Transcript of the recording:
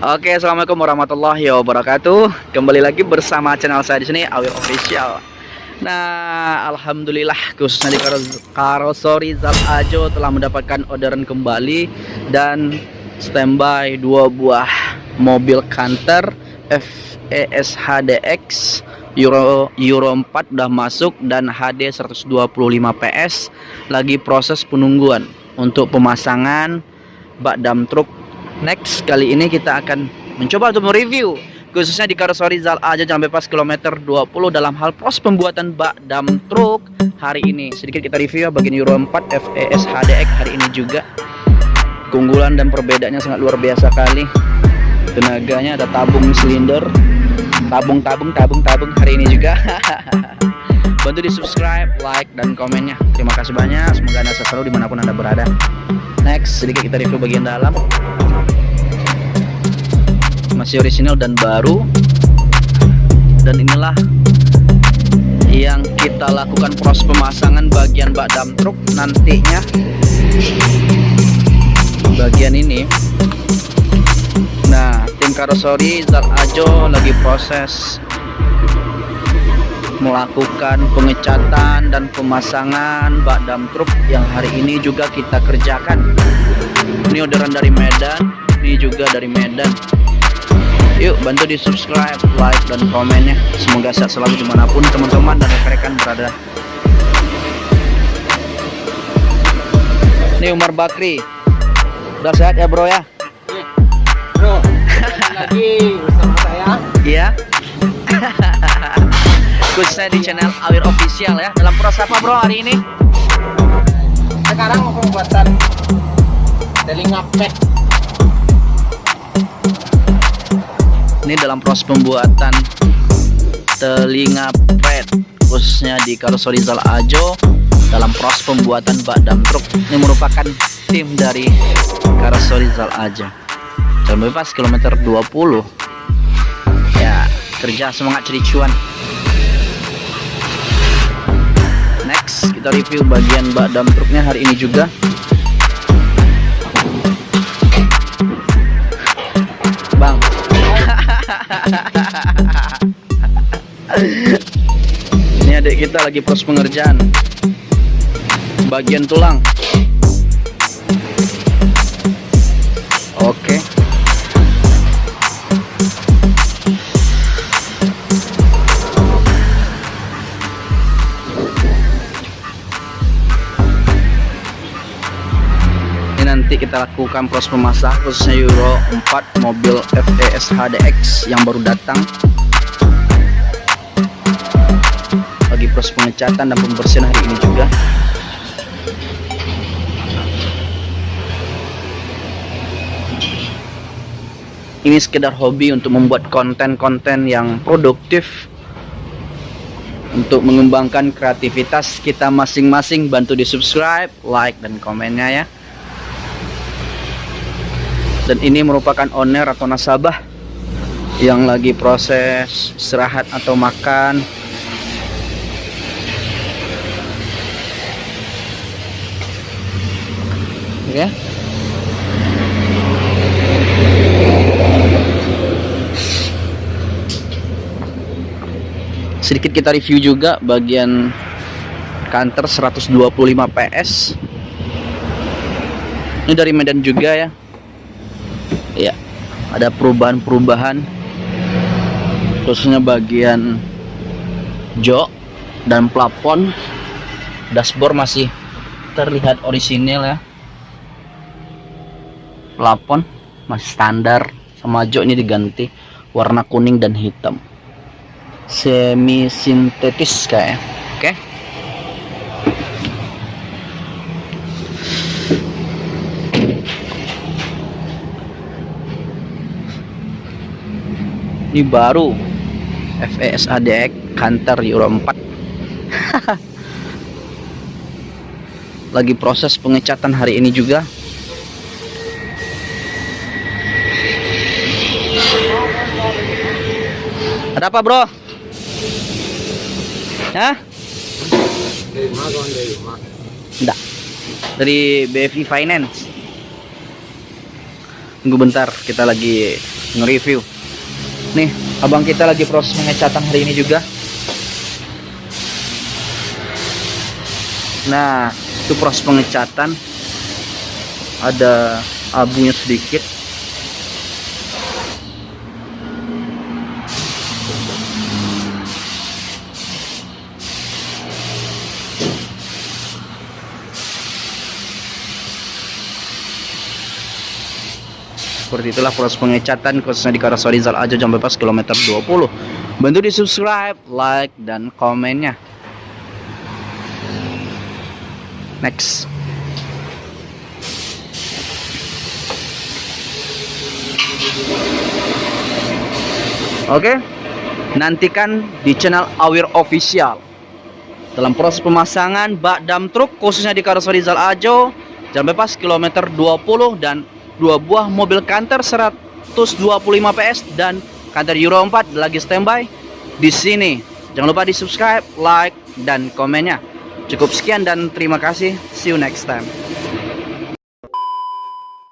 Oke, assalamualaikum warahmatullahi wabarakatuh. Kembali lagi bersama channel saya di sini Awil Official. Nah, alhamdulillah khususnya di karosori Zal Ajo telah mendapatkan orderan kembali dan standby dua buah mobil Canter FES HDX Euro Euro 4 udah masuk dan HD 125 PS lagi proses penungguan untuk pemasangan bak dam truk next kali ini kita akan mencoba untuk mereview khususnya di karoseri Zal aja Jalan Bebas kilometer 20 dalam hal proses pembuatan bak dam truk hari ini. Sedikit kita review ya bagian Euro 4 FES HDX hari ini juga. Keunggulan dan perbedaannya sangat luar biasa kali. Tenaganya ada tabung silinder tabung tabung tabung tabung hari ini juga. Bantu di subscribe like dan komennya. Terima kasih banyak semoga anda selalu di mana pun anda berada. Next sedikit kita review bagian dalam masih orisinal dan baru. Dan inilah yang kita lakukan proses pemasangan bagian bak dam truk nantinya. Bagian ini. Nah tim karosori Zal Ajo lagi proses melakukan pengecatan dan pemasangan bak dam truk yang hari ini juga kita kerjakan. Ini orderan dari Medan ini juga dari Medan Yuk bantu di subscribe, like, dan komennya Semoga sehat selalu di mana pun teman-teman dan rekan-rekan berada. Ini Umar Bakri. Udah sehat ya bro ya? Bro, lagi bersama saya. Iya. Khususnya di channel Awir Official ya. Dalam proses apa bro hari ini? Sekarang pembuatan telinga pet ini dalam proses pembuatan telinga pet khususnya di karoseri Zal Ajo. Dalam proses pembuatan bak dam truk ini merupakan tim dari karoseri Zal Ajo. Jalan bebas kilometer 20 ya kerja semangat cari cuan. Next kita review bagian bak dam truknya hari ini juga ini adik kita lagi proses pengerjaan. Bagian tulang. Oke. ini nanti kita lakukan proses pemasak khususnya Euro 4 mobil FES HDX yang baru datang. Lagi proses pengecatan dan pembersihan hari ini juga. Ini sekedar hobi untuk membuat konten-konten yang produktif untuk mengembangkan kreativitas kita masing-masing. Bantu di subscribe like dan komennya ya dan ini merupakan owner atau nasabah yang lagi proses istirahat atau makan. Ya. Sedikit kita review juga bagian kantor 125 PS ini dari Medan juga ya ya. Ada perubahan-perubahan khususnya bagian jok dan plafon. Dashboard masih terlihat orisinil ya. Plafon masih standar sama jok ini diganti warna kuning dan hitam. Semi sintetis kayak oke. okay. Ini baru. FES ADX Canter Euro 4 lagi proses pengecatan hari ini juga. Ada apa bro? Hah? Enggak dari BFI Finance. Tunggu bentar kita lagi nge-review. Nih, abang kita lagi proses pengecatan hari ini juga. Nah, itu proses pengecatan. Ada abunya sedikit. Seperti itulah proses pengecatan khususnya di Karasori Zal Ajo jam bebas kilometer 20. Bantu di subscribe, like, dan komennya. Next. Oke, nantikan di channel Awir Official dalam proses pemasangan bak dam truk khususnya di Karoseri Zal Ajo jam bebas kilometer 20 dan dua buah mobil kantor 125 PS dan kantor Euro 4 lagi standby di sini. Jangan lupa di subscribe, like, dan komennya. Cukup sekian dan terima kasih. See you next time.